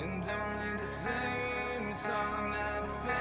And only the same song, that